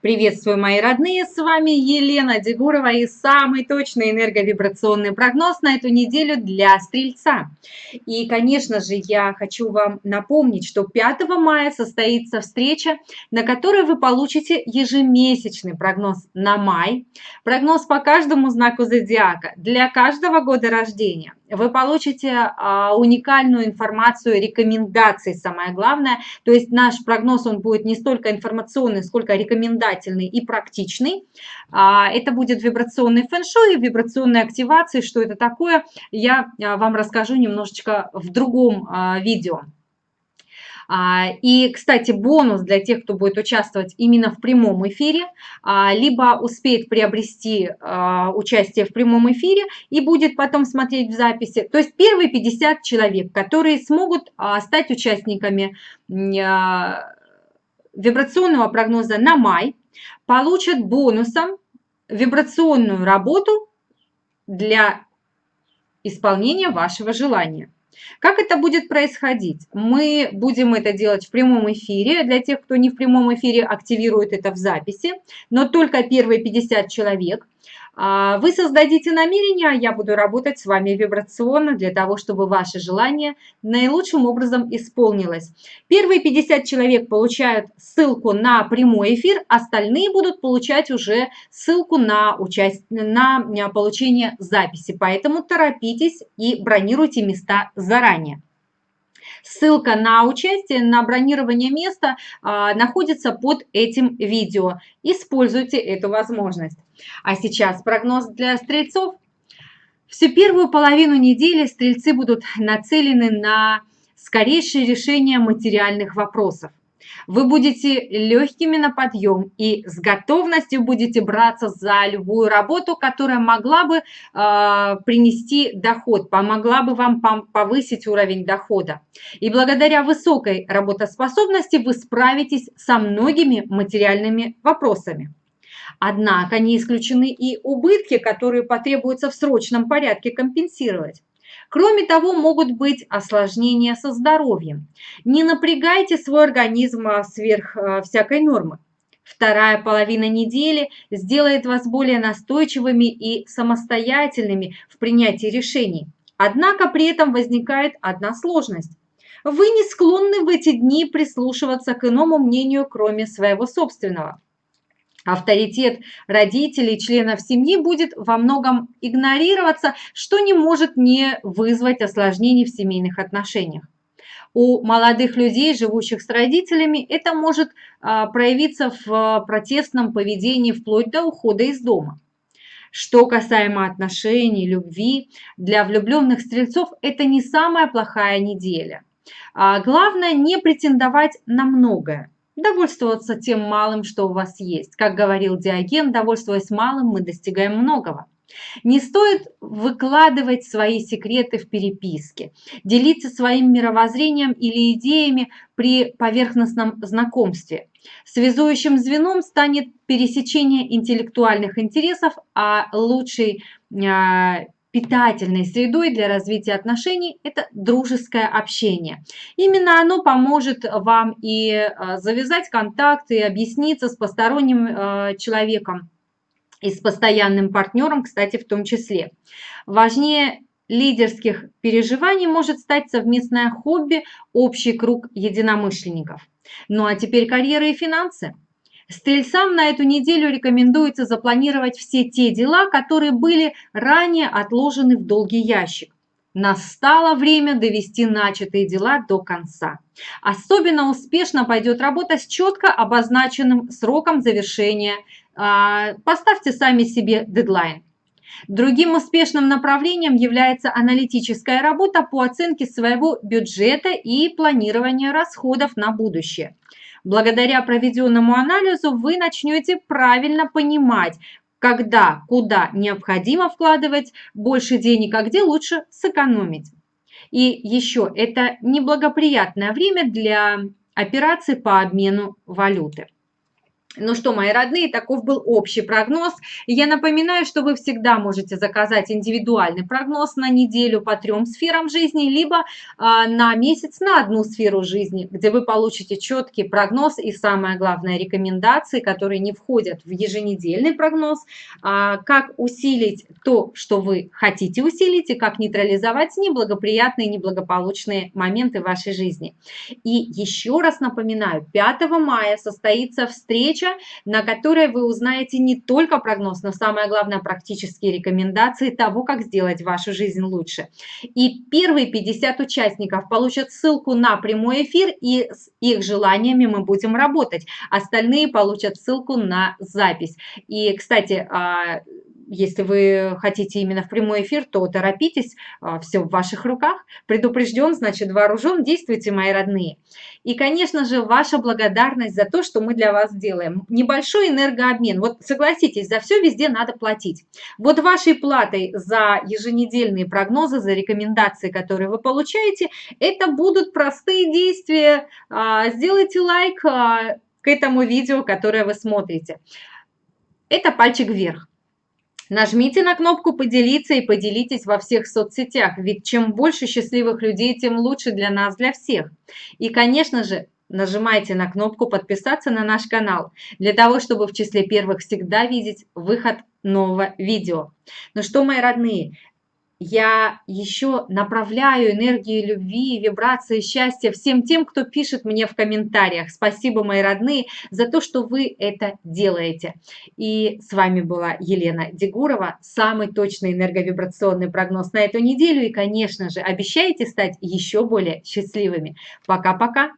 Приветствую, мои родные, с вами Елена Дегурова и самый точный энерговибрационный прогноз на эту неделю для Стрельца. И, конечно же, я хочу вам напомнить, что 5 мая состоится встреча, на которой вы получите ежемесячный прогноз на май, прогноз по каждому знаку зодиака для каждого года рождения. Вы получите а, уникальную информацию, рекомендации, самое главное. То есть наш прогноз, он будет не столько информационный, сколько рекомендательный и практичный. А, это будет вибрационный фэн-шуй, вибрационная активация. Что это такое, я а, вам расскажу немножечко в другом а, видео. И, кстати, бонус для тех, кто будет участвовать именно в прямом эфире, либо успеет приобрести участие в прямом эфире и будет потом смотреть в записи. То есть первые 50 человек, которые смогут стать участниками вибрационного прогноза на май, получат бонусом вибрационную работу для исполнения вашего желания. Как это будет происходить? Мы будем это делать в прямом эфире. Для тех, кто не в прямом эфире, активирует это в записи, но только первые 50 человек. А, вы создадите намерение, а я буду работать с вами вибрационно для того, чтобы ваше желание наилучшим образом исполнилось. Первые 50 человек получают ссылку на прямой эфир, остальные будут получать уже ссылку на, участь... на получение записи. Поэтому торопитесь и бронируйте места заранее. Ссылка на участие, на бронирование места а, находится под этим видео. Используйте эту возможность. А сейчас прогноз для стрельцов. Всю первую половину недели стрельцы будут нацелены на скорейшее решение материальных вопросов. Вы будете легкими на подъем и с готовностью будете браться за любую работу, которая могла бы э, принести доход, помогла бы вам повысить уровень дохода. И благодаря высокой работоспособности вы справитесь со многими материальными вопросами. Однако не исключены и убытки, которые потребуется в срочном порядке компенсировать. Кроме того, могут быть осложнения со здоровьем. Не напрягайте свой организм а, сверх а, всякой нормы. Вторая половина недели сделает вас более настойчивыми и самостоятельными в принятии решений. Однако при этом возникает одна сложность. Вы не склонны в эти дни прислушиваться к иному мнению, кроме своего собственного. Авторитет родителей, членов семьи будет во многом игнорироваться, что не может не вызвать осложнений в семейных отношениях. У молодых людей, живущих с родителями, это может а, проявиться в протестном поведении вплоть до ухода из дома. Что касаемо отношений, любви, для влюбленных стрельцов это не самая плохая неделя. А главное не претендовать на многое довольствоваться тем малым, что у вас есть. Как говорил Диоген, довольствуясь малым, мы достигаем многого. Не стоит выкладывать свои секреты в переписке, делиться своим мировоззрением или идеями при поверхностном знакомстве. Связующим звеном станет пересечение интеллектуальных интересов, а лучший а, питательной средой для развития отношений – это дружеское общение. Именно оно поможет вам и э, завязать контакты, и объясниться с посторонним э, человеком и с постоянным партнером, кстати, в том числе. Важнее лидерских переживаний может стать совместное хобби, общий круг единомышленников. Ну а теперь карьера и финансы. Стрельцам на эту неделю рекомендуется запланировать все те дела, которые были ранее отложены в долгий ящик. Настало время довести начатые дела до конца. Особенно успешно пойдет работа с четко обозначенным сроком завершения. А, поставьте сами себе дедлайн. Другим успешным направлением является аналитическая работа по оценке своего бюджета и планирования расходов на будущее. Благодаря проведенному анализу вы начнете правильно понимать, когда, куда необходимо вкладывать больше денег, а где лучше сэкономить. И еще, это неблагоприятное время для операций по обмену валюты. Ну что, мои родные, таков был общий прогноз. Я напоминаю, что вы всегда можете заказать индивидуальный прогноз на неделю по трем сферам жизни, либо а, на месяц на одну сферу жизни, где вы получите четкий прогноз и, самое главное, рекомендации, которые не входят в еженедельный прогноз, а, как усилить то, что вы хотите усилить, и как нейтрализовать неблагоприятные, неблагополучные моменты вашей жизни. И еще раз напоминаю, 5 мая состоится встреча встреча, на которой вы узнаете не только прогноз, но самое главное практические рекомендации того, как сделать вашу жизнь лучше. И первые 50 участников получат ссылку на прямой эфир, и с их желаниями мы будем работать. Остальные получат ссылку на запись. И, кстати, а, если вы хотите именно в прямой эфир, то торопитесь, а, все в ваших руках. Предупрежден, значит вооружен, действуйте, мои родные. И, конечно же, ваша благодарность за то, что мы для вас делаем. Небольшой энергообмен. Вот согласитесь, за все везде надо платить. Вот вашей платой за еженедельные прогнозы, за рекомендации, которые вы получаете, это будут простые действия. А, сделайте лайк а, к этому видео, которое вы смотрите. Это пальчик вверх. Нажмите на кнопку «Поделиться» и поделитесь во всех соцсетях, ведь чем больше счастливых людей, тем лучше для нас, для всех. И, конечно же, нажимайте на кнопку «Подписаться на наш канал», для того, чтобы в числе первых всегда видеть выход нового видео. Ну что, мои родные, я еще направляю энергию любви, вибрации счастья всем тем, кто пишет мне в комментариях. Спасибо, мои родные, за то, что вы это делаете. И с вами была Елена Дегурова, самый точный энерговибрационный прогноз на эту неделю. И, конечно же, обещайте стать еще более счастливыми. Пока-пока!